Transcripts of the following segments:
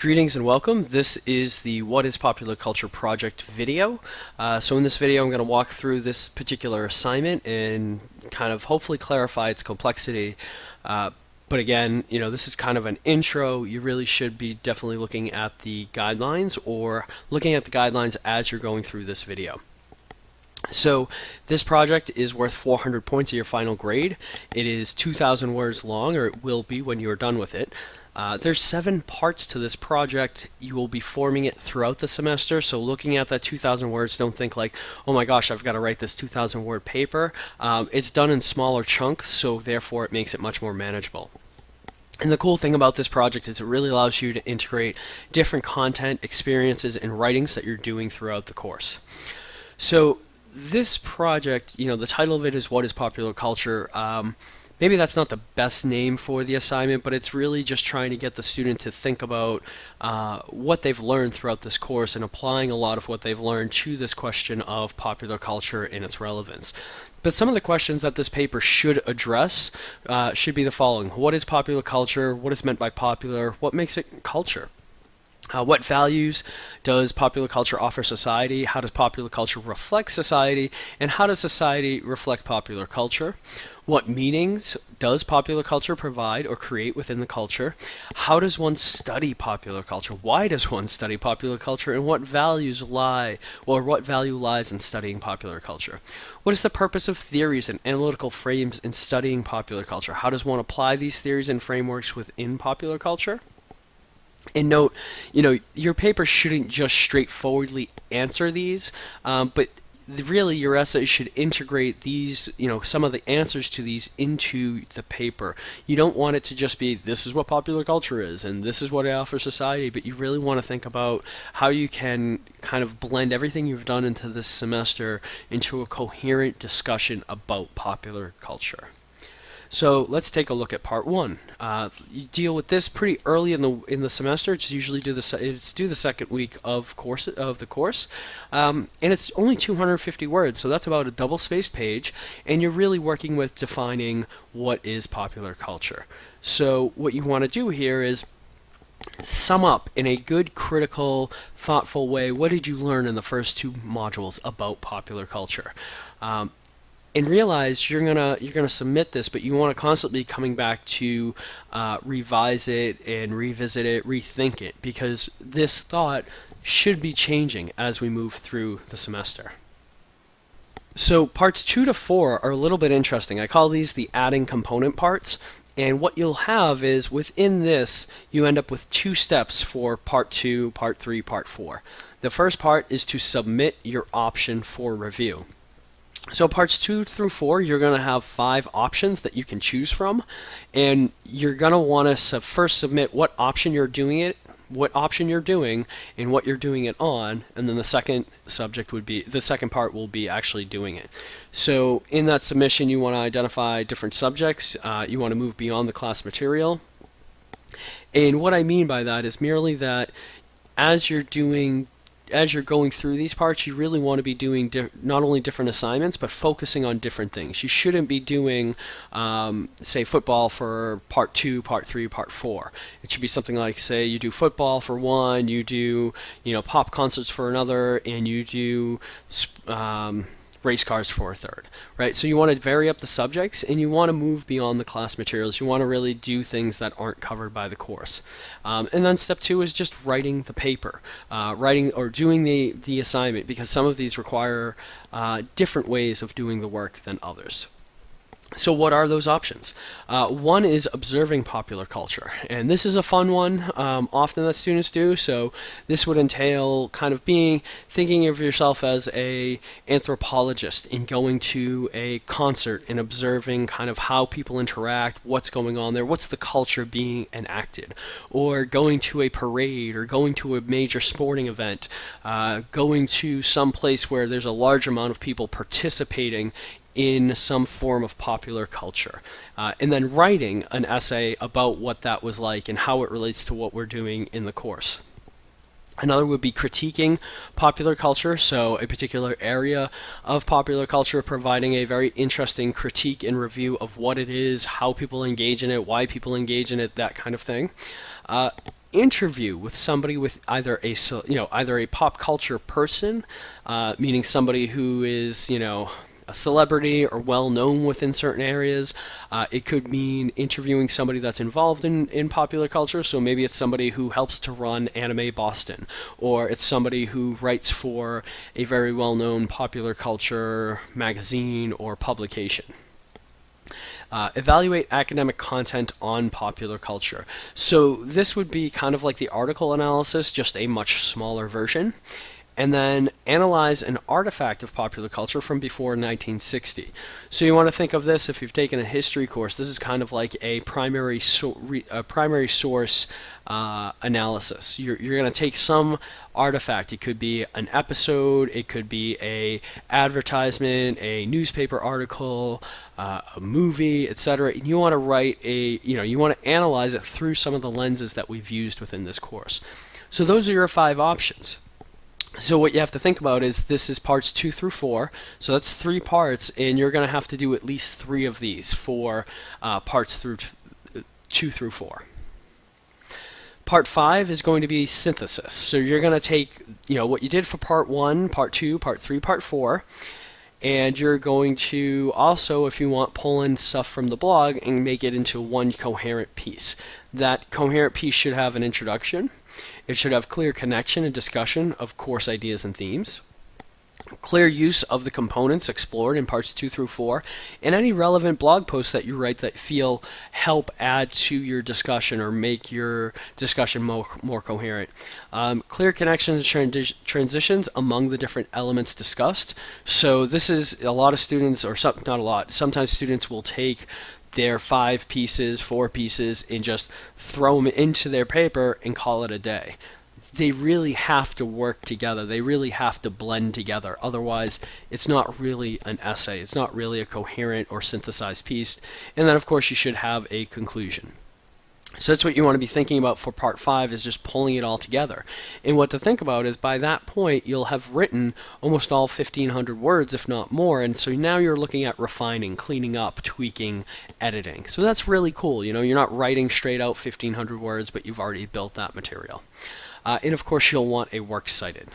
Greetings and welcome. This is the What is Popular Culture project video. Uh, so in this video I'm going to walk through this particular assignment and kind of hopefully clarify its complexity. Uh, but again, you know, this is kind of an intro. You really should be definitely looking at the guidelines or looking at the guidelines as you're going through this video. So this project is worth 400 points of your final grade. It is 2,000 words long, or it will be when you are done with it. Uh, there's seven parts to this project. You will be forming it throughout the semester. So looking at that 2,000 words, don't think like, oh my gosh, I've got to write this 2,000 word paper. Um, it's done in smaller chunks, so therefore it makes it much more manageable. And the cool thing about this project is it really allows you to integrate different content, experiences, and writings that you're doing throughout the course. So this project, you know, the title of it is What is Popular Culture? Um, maybe that's not the best name for the assignment, but it's really just trying to get the student to think about uh, what they've learned throughout this course and applying a lot of what they've learned to this question of popular culture and its relevance. But some of the questions that this paper should address uh, should be the following. What is popular culture? What is meant by popular? What makes it culture? Uh, what values does popular culture offer society? How does popular culture reflect society? And how does society reflect popular culture? What meanings does popular culture provide or create within the culture? How does one study popular culture? Why does one study popular culture? And what values lie, or what value lies in studying popular culture? What is the purpose of theories and analytical frames in studying popular culture? How does one apply these theories and frameworks within popular culture? And note, you know, your paper shouldn't just straightforwardly answer these, um, but really your essay should integrate these, you know, some of the answers to these into the paper. You don't want it to just be this is what popular culture is and this is what I offer society, but you really want to think about how you can kind of blend everything you've done into this semester into a coherent discussion about popular culture. So let's take a look at part one. Uh, you deal with this pretty early in the in the semester. It's usually due the it's due the second week of course of the course, um, and it's only 250 words. So that's about a double spaced page, and you're really working with defining what is popular culture. So what you want to do here is sum up in a good, critical, thoughtful way what did you learn in the first two modules about popular culture. Um, and realize you're gonna you're gonna submit this, but you want to constantly be coming back to uh, revise it and revisit it, rethink it, because this thought should be changing as we move through the semester. So parts two to four are a little bit interesting. I call these the adding component parts. And what you'll have is within this, you end up with two steps for part two, part three, part four. The first part is to submit your option for review. So parts two through four, you're going to have five options that you can choose from, and you're going to want to first submit what option you're doing it, what option you're doing, and what you're doing it on, and then the second subject would be the second part will be actually doing it. So in that submission, you want to identify different subjects. Uh, you want to move beyond the class material, and what I mean by that is merely that as you're doing as you're going through these parts, you really want to be doing not only different assignments, but focusing on different things. You shouldn't be doing, um, say, football for part two, part three, part four. It should be something like, say, you do football for one, you do, you know, pop concerts for another, and you do. Um, race cars for a third, right? So you want to vary up the subjects and you want to move beyond the class materials. You want to really do things that aren't covered by the course. Um, and then step two is just writing the paper, uh, writing or doing the, the assignment because some of these require uh, different ways of doing the work than others. So what are those options? Uh, one is observing popular culture, and this is a fun one, um, often that students do. So this would entail kind of being thinking of yourself as a anthropologist in going to a concert and observing kind of how people interact, what's going on there, what's the culture being enacted, or going to a parade or going to a major sporting event, uh, going to some place where there's a large amount of people participating in some form of popular culture. Uh, and then writing an essay about what that was like and how it relates to what we're doing in the course. Another would be critiquing popular culture, so a particular area of popular culture, providing a very interesting critique and review of what it is, how people engage in it, why people engage in it, that kind of thing. Uh, interview with somebody with either a you know either a pop culture person, uh, meaning somebody who is you know a celebrity or well known within certain areas. Uh, it could mean interviewing somebody that's involved in, in popular culture. So maybe it's somebody who helps to run Anime Boston, or it's somebody who writes for a very well known popular culture magazine or publication. Uh, evaluate academic content on popular culture. So this would be kind of like the article analysis, just a much smaller version and then analyze an artifact of popular culture from before 1960. So you want to think of this if you've taken a history course. This is kind of like a primary so, re, a primary source uh, analysis. You're, you're going to take some artifact. It could be an episode. It could be a advertisement, a newspaper article, uh, a movie, etc. And you want to write a you know you want to analyze it through some of the lenses that we've used within this course. So those are your five options. So what you have to think about is this is parts two through four. So that's three parts, and you're going to have to do at least three of these for uh, parts through two through four. Part five is going to be synthesis. So you're going to take, you know, what you did for part one, part two, part three, part four, and you're going to also, if you want, pull in stuff from the blog and make it into one coherent piece. That coherent piece should have an introduction, it should have clear connection and discussion of course ideas and themes, clear use of the components explored in parts 2 through 4, and any relevant blog posts that you write that feel help add to your discussion or make your discussion more, more coherent. Um, clear connections and transi transitions among the different elements discussed. So this is a lot of students, or some, not a lot, sometimes students will take their five pieces, four pieces, and just throw them into their paper and call it a day. They really have to work together. They really have to blend together. Otherwise, it's not really an essay. It's not really a coherent or synthesized piece. And then, of course, you should have a conclusion. So that's what you want to be thinking about for part five is just pulling it all together. And what to think about is by that point you'll have written almost all 1500 words if not more and so now you're looking at refining, cleaning up, tweaking, editing. So that's really cool. You know, you're not writing straight out 1500 words but you've already built that material. Uh, and of course you'll want a works cited.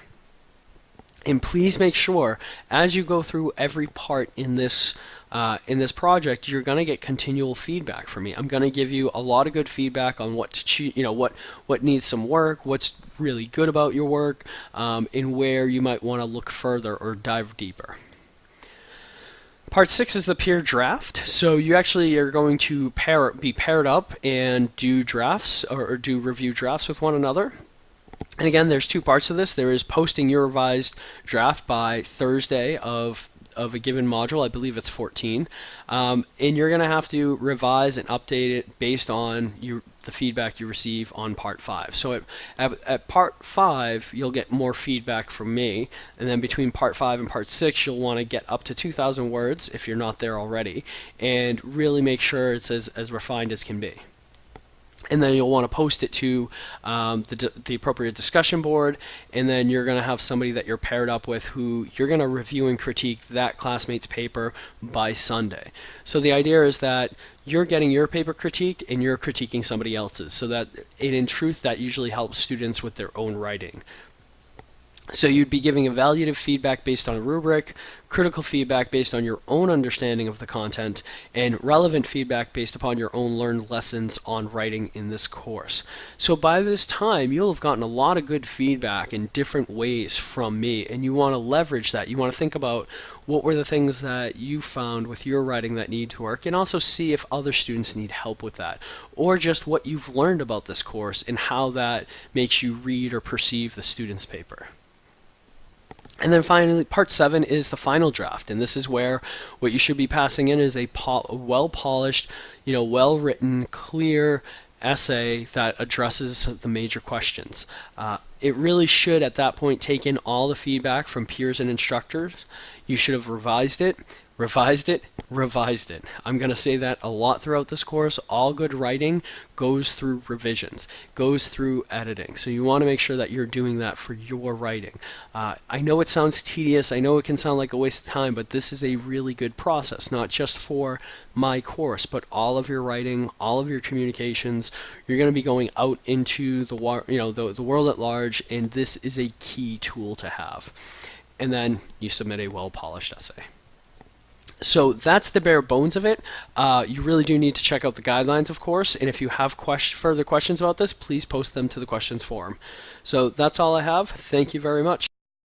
And please make sure as you go through every part in this uh, in this project, you're going to get continual feedback from me. I'm going to give you a lot of good feedback on what to you know what what needs some work, what's really good about your work, um, and where you might want to look further or dive deeper. Part six is the peer draft. So you actually are going to pair be paired up and do drafts or, or do review drafts with one another. And again, there's two parts of this. There is posting your revised draft by Thursday of of a given module. I believe it's 14. Um, and you're going to have to revise and update it based on the feedback you receive on part 5. So at, at, at, part 5, you'll get more feedback from me. And then between part 5 and part 6, you'll want to get up to 2,000 words if you're not there already. And really make sure it's as, as refined as can be and then you'll want to post it to um, the, the appropriate discussion board and then you're going to have somebody that you're paired up with who you're going to review and critique that classmate's paper by Sunday. So the idea is that you're getting your paper critiqued and you're critiquing somebody else's so that it in truth that usually helps students with their own writing. So you'd be giving evaluative feedback based on a rubric, critical feedback based on your own understanding of the content, and relevant feedback based upon your own learned lessons on writing in this course. So by this time, you'll have gotten a lot of good feedback in different ways from me, and you want to leverage that. You want to think about what were the things that you found with your writing that need to work, and also see if other students need help with that, or just what you've learned about this course and how that makes you read or perceive the student's paper. And then finally, part seven is the final draft, and this is where what you should be passing in is a, pol well-polished, you know, well-written, clear essay that addresses the major questions. Uh, it really should, at that point, take in all the feedback from peers and instructors. You should have revised it, revised it, revised it. I'm going to say that a lot throughout this course. All good writing goes through revisions, goes through editing. So you want to make sure that you're doing that for your writing. Uh, I know it sounds tedious, I know it can sound like a waste of time, but this is a really good process, not just for my course, but all of your writing, all of your communications. You're going to be going out into the you know the, the world at large, and this is a key tool to have. And then you submit a well-polished essay. So that's the bare bones of it. Uh, you really do need to check out the guidelines, of course, and if you have question, further questions about this, please post them to the questions forum. So that's all I have. Thank you very much.